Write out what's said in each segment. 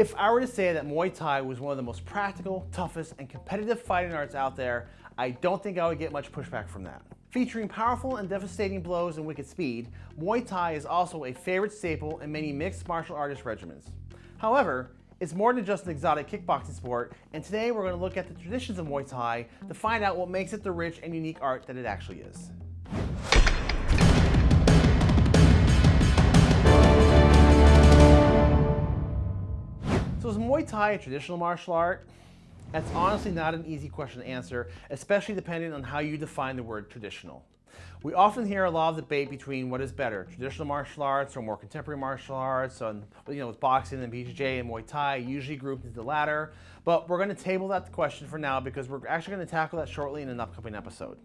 If I were to say that Muay Thai was one of the most practical, toughest, and competitive fighting arts out there, I don't think I would get much pushback from that. Featuring powerful and devastating blows and wicked speed, Muay Thai is also a favorite staple in many mixed martial artist regimens. However, it's more than just an exotic kickboxing sport, and today we're going to look at the traditions of Muay Thai to find out what makes it the rich and unique art that it actually is. So is Muay Thai a traditional martial art? That's honestly not an easy question to answer, especially depending on how you define the word traditional. We often hear a lot of debate between what is better, traditional martial arts or more contemporary martial arts, and you know, with boxing and BJJ and Muay Thai, usually grouped into the latter. But we're going to table that question for now because we're actually going to tackle that shortly in an upcoming episode.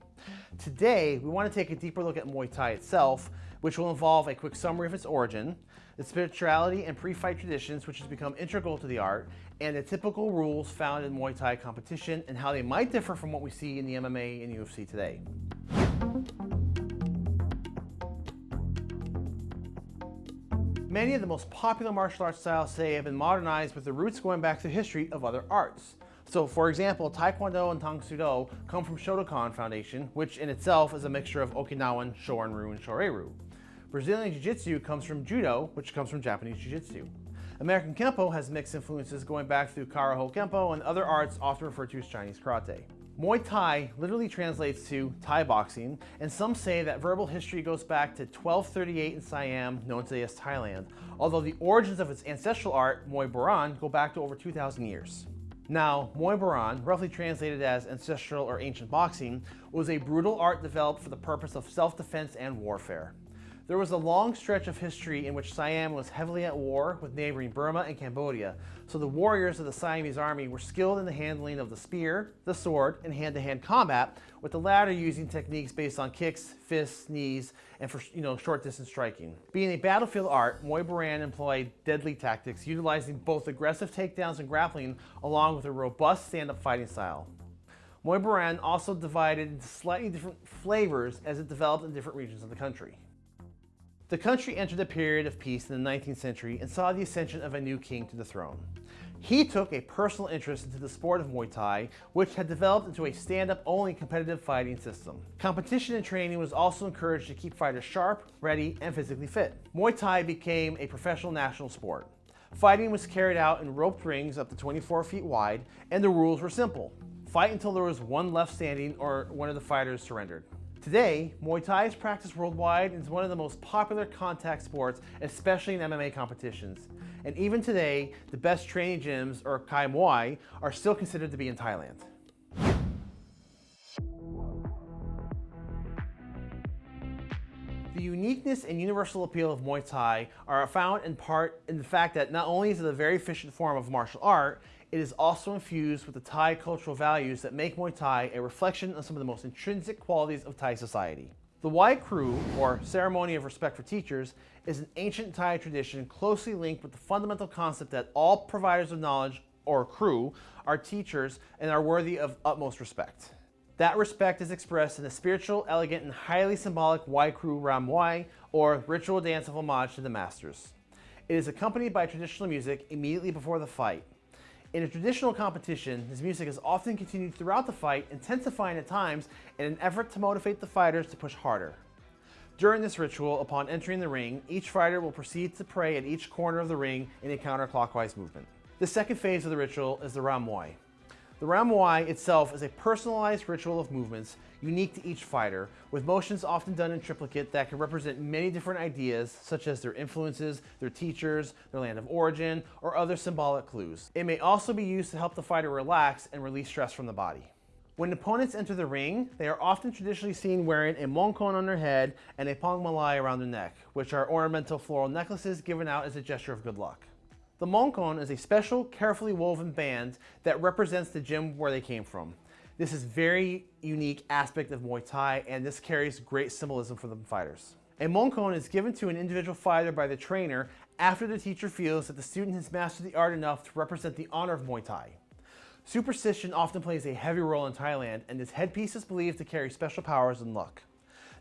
Today, we want to take a deeper look at Muay Thai itself, which will involve a quick summary of its origin, the spirituality and pre-fight traditions which has become integral to the art, and the typical rules found in Muay Thai competition and how they might differ from what we see in the MMA and UFC today. Many of the most popular martial arts styles today have been modernized with the roots going back to the history of other arts. So for example, Taekwondo and Tang Do come from Shotokan Foundation, which in itself is a mixture of Okinawan, Shorin-ryu, and Shorei-ryu. Brazilian Jiu-Jitsu comes from Judo, which comes from Japanese Jiu-Jitsu. American Kempo has mixed influences going back through Karaho Kempo and other arts often referred to as Chinese Karate. Muay Thai literally translates to Thai boxing, and some say that verbal history goes back to 1238 in Siam, known today as Thailand, although the origins of its ancestral art, Muay Boran, go back to over 2,000 years. Now, Muay Boran, roughly translated as ancestral or ancient boxing, was a brutal art developed for the purpose of self-defense and warfare. There was a long stretch of history in which Siam was heavily at war with neighboring Burma and Cambodia, so the warriors of the Siamese army were skilled in the handling of the spear, the sword, and hand-to-hand -hand combat, with the latter using techniques based on kicks, fists, knees, and for you know short-distance striking. Being a battlefield art, Muay Boran employed deadly tactics, utilizing both aggressive takedowns and grappling, along with a robust stand-up fighting style. Muay Boran also divided into slightly different flavors as it developed in different regions of the country. The country entered a period of peace in the 19th century and saw the ascension of a new king to the throne. He took a personal interest into the sport of Muay Thai, which had developed into a stand-up only competitive fighting system. Competition and training was also encouraged to keep fighters sharp, ready, and physically fit. Muay Thai became a professional national sport. Fighting was carried out in roped rings up to 24 feet wide, and the rules were simple. Fight until there was one left standing or one of the fighters surrendered. Today, Muay Thai is practiced worldwide and is one of the most popular contact sports, especially in MMA competitions. And even today, the best training gyms, or Kai Muay, are still considered to be in Thailand. The uniqueness and universal appeal of Muay Thai are found in part in the fact that not only is it a very efficient form of martial art, it is also infused with the Thai cultural values that make Muay Thai a reflection of some of the most intrinsic qualities of Thai society. The Wai Kru, or Ceremony of Respect for Teachers, is an ancient Thai tradition closely linked with the fundamental concept that all providers of knowledge, or Kru, are teachers and are worthy of utmost respect. That respect is expressed in the spiritual, elegant, and highly symbolic Wai Kru Ram Wai, or ritual dance of homage to the masters. It is accompanied by traditional music immediately before the fight, in a traditional competition, his music is often continued throughout the fight, intensifying at times in an effort to motivate the fighters to push harder. During this ritual, upon entering the ring, each fighter will proceed to pray at each corner of the ring in a counterclockwise movement. The second phase of the ritual is the Ram Muay. The Ram itself is a personalized ritual of movements unique to each fighter, with motions often done in triplicate that can represent many different ideas, such as their influences, their teachers, their land of origin, or other symbolic clues. It may also be used to help the fighter relax and release stress from the body. When opponents enter the ring, they are often traditionally seen wearing a mongkon on their head and a pong malai around their neck, which are ornamental floral necklaces given out as a gesture of good luck. The Mongkon is a special, carefully woven band that represents the gym where they came from. This is a very unique aspect of Muay Thai and this carries great symbolism for the fighters. A Mongkon is given to an individual fighter by the trainer after the teacher feels that the student has mastered the art enough to represent the honor of Muay Thai. Superstition often plays a heavy role in Thailand and this headpiece is believed to carry special powers and luck.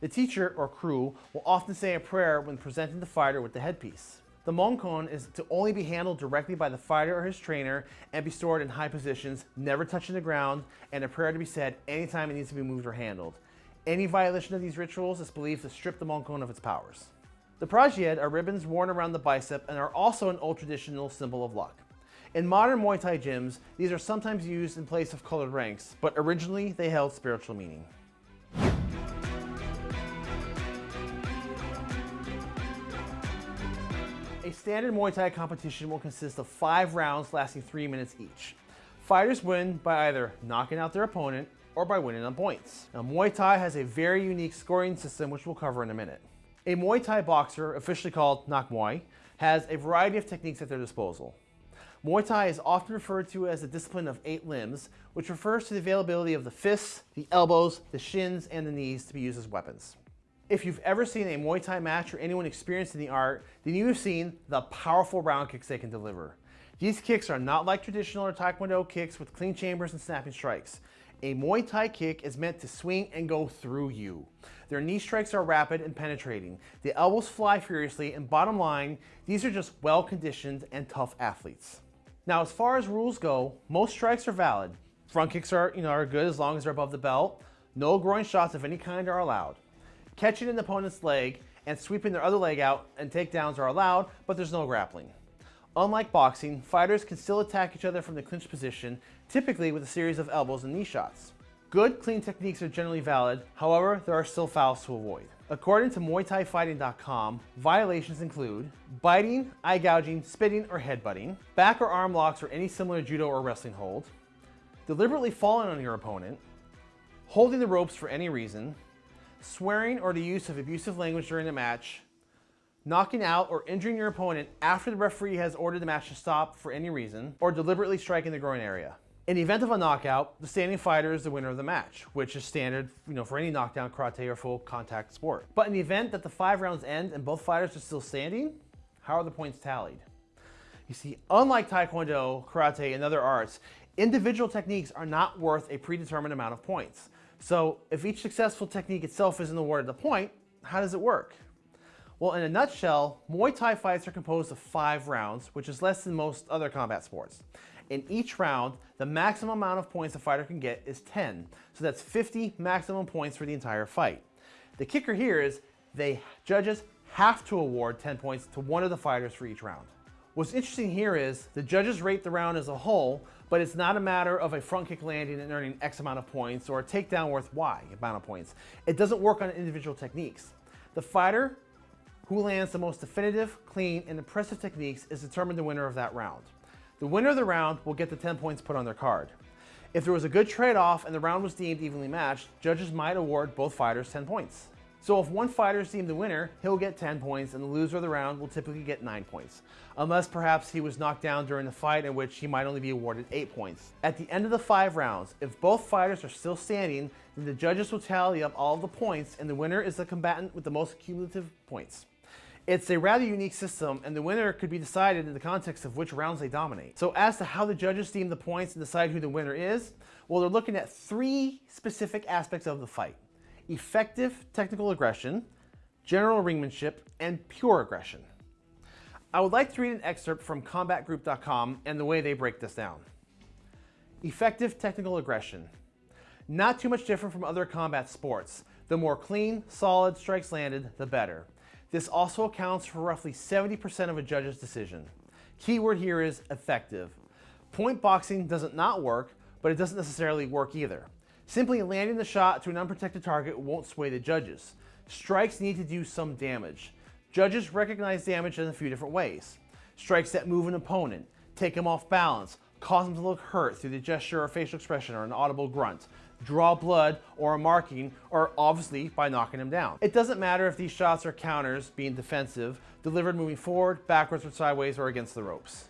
The teacher or Kru will often say a prayer when presenting the fighter with the headpiece. The Mongkon is to only be handled directly by the fighter or his trainer and be stored in high positions, never touching the ground, and a prayer to be said anytime it needs to be moved or handled. Any violation of these rituals is believed to strip the Mongkon of its powers. The Prajied are ribbons worn around the bicep and are also an old traditional symbol of luck. In modern Muay Thai gyms, these are sometimes used in place of colored ranks, but originally they held spiritual meaning. Standard Muay Thai competition will consist of five rounds lasting three minutes each. Fighters win by either knocking out their opponent or by winning on points. Now, Muay Thai has a very unique scoring system which we'll cover in a minute. A Muay Thai boxer, officially called Nak Muay, has a variety of techniques at their disposal. Muay Thai is often referred to as a discipline of eight limbs, which refers to the availability of the fists, the elbows, the shins, and the knees to be used as weapons. If you've ever seen a Muay Thai match or anyone experienced in the art, then you have seen the powerful round kicks they can deliver. These kicks are not like traditional or Taekwondo kicks with clean chambers and snapping strikes. A Muay Thai kick is meant to swing and go through you. Their knee strikes are rapid and penetrating. The elbows fly furiously, and bottom line, these are just well-conditioned and tough athletes. Now, as far as rules go, most strikes are valid. Front kicks are, you know, are good as long as they're above the belt. No groin shots of any kind are allowed. Catching an opponent's leg and sweeping their other leg out and takedowns are allowed, but there's no grappling. Unlike boxing, fighters can still attack each other from the clinch position, typically with a series of elbows and knee shots. Good, clean techniques are generally valid, however, there are still fouls to avoid. According to MuayThaiFighting.com, violations include biting, eye gouging, spitting, or headbutting, back or arm locks or any similar judo or wrestling hold, deliberately falling on your opponent, holding the ropes for any reason, swearing or the use of abusive language during the match, knocking out or injuring your opponent after the referee has ordered the match to stop for any reason, or deliberately striking the groin area. In the event of a knockout, the standing fighter is the winner of the match, which is standard you know, for any knockdown karate or full contact sport. But in the event that the five rounds end and both fighters are still standing, how are the points tallied? You see, unlike Taekwondo, karate, and other arts, individual techniques are not worth a predetermined amount of points. So if each successful technique itself isn't awarded a point, how does it work? Well, in a nutshell, Muay Thai fights are composed of five rounds, which is less than most other combat sports. In each round, the maximum amount of points a fighter can get is 10. So that's 50 maximum points for the entire fight. The kicker here is they judges have to award 10 points to one of the fighters for each round. What's interesting here is the judges rate the round as a whole, but it's not a matter of a front kick landing and earning X amount of points or a takedown worth Y amount of points. It doesn't work on individual techniques. The fighter who lands the most definitive, clean, and impressive techniques is determined the winner of that round. The winner of the round will get the 10 points put on their card. If there was a good trade-off and the round was deemed evenly matched, judges might award both fighters 10 points. So if one fighter is deemed the winner, he'll get 10 points and the loser of the round will typically get 9 points. Unless perhaps he was knocked down during the fight in which he might only be awarded 8 points. At the end of the 5 rounds, if both fighters are still standing, then the judges will tally up all the points and the winner is the combatant with the most cumulative points. It's a rather unique system, and the winner could be decided in the context of which rounds they dominate. So as to how the judges deem the points and decide who the winner is, well, they're looking at three specific aspects of the fight effective technical aggression, general ringmanship, and pure aggression. I would like to read an excerpt from combatgroup.com and the way they break this down. Effective technical aggression. Not too much different from other combat sports. The more clean, solid strikes landed, the better. This also accounts for roughly 70% of a judge's decision. Keyword here is effective. Point boxing doesn't not work, but it doesn't necessarily work either. Simply landing the shot to an unprotected target won't sway the judges. Strikes need to do some damage. Judges recognize damage in a few different ways. Strikes that move an opponent, take him off balance, cause him to look hurt through the gesture or facial expression or an audible grunt, draw blood or a marking, or obviously by knocking him down. It doesn't matter if these shots are counters, being defensive, delivered moving forward, backwards or sideways, or against the ropes.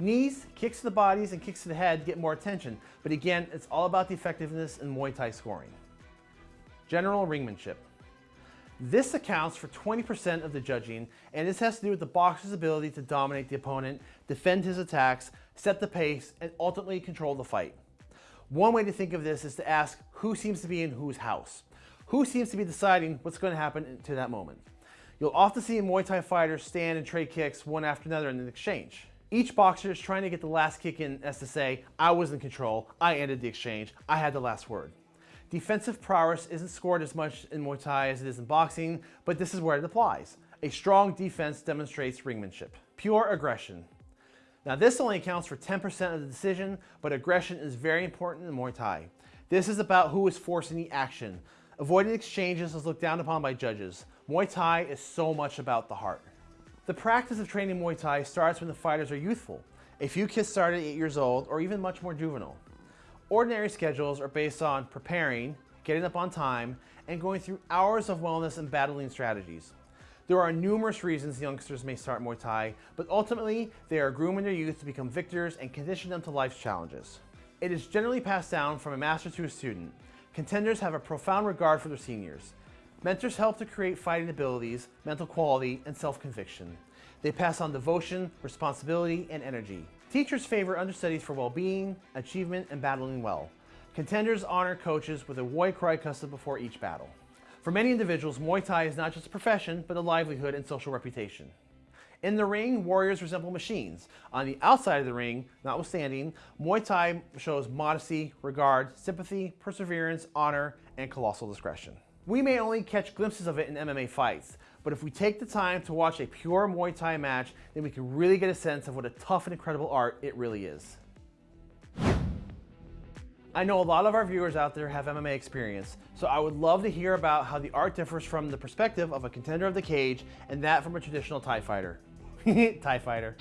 Knees, kicks to the bodies, and kicks to the head get more attention, but again, it's all about the effectiveness in Muay Thai scoring. General ringmanship. This accounts for 20% of the judging, and this has to do with the boxer's ability to dominate the opponent, defend his attacks, set the pace, and ultimately control the fight. One way to think of this is to ask who seems to be in whose house. Who seems to be deciding what's going to happen to that moment. You'll often see Muay Thai fighters stand and trade kicks one after another in an exchange. Each boxer is trying to get the last kick in as to say, I was in control, I ended the exchange, I had the last word. Defensive prowess isn't scored as much in Muay Thai as it is in boxing, but this is where it applies. A strong defense demonstrates ringmanship. Pure aggression. Now this only accounts for 10% of the decision, but aggression is very important in Muay Thai. This is about who is forcing the action. Avoiding exchanges is looked down upon by judges. Muay Thai is so much about the heart. The practice of training Muay Thai starts when the fighters are youthful. A few kids start at 8 years old or even much more juvenile. Ordinary schedules are based on preparing, getting up on time, and going through hours of wellness and battling strategies. There are numerous reasons youngsters may start Muay Thai, but ultimately they are grooming their youth to become victors and condition them to life's challenges. It is generally passed down from a master to a student. Contenders have a profound regard for their seniors. Mentors help to create fighting abilities, mental quality, and self-conviction. They pass on devotion, responsibility, and energy. Teachers favor understudies for well-being, achievement, and battling well. Contenders honor coaches with a Wai Kru custom before each battle. For many individuals, Muay Thai is not just a profession, but a livelihood and social reputation. In the ring, warriors resemble machines. On the outside of the ring, notwithstanding, Muay Thai shows modesty, regard, sympathy, perseverance, honor, and colossal discretion. We may only catch glimpses of it in MMA fights, but if we take the time to watch a pure Muay Thai match, then we can really get a sense of what a tough and incredible art it really is. I know a lot of our viewers out there have MMA experience, so I would love to hear about how the art differs from the perspective of a contender of the cage and that from a traditional Thai fighter. Thai fighter.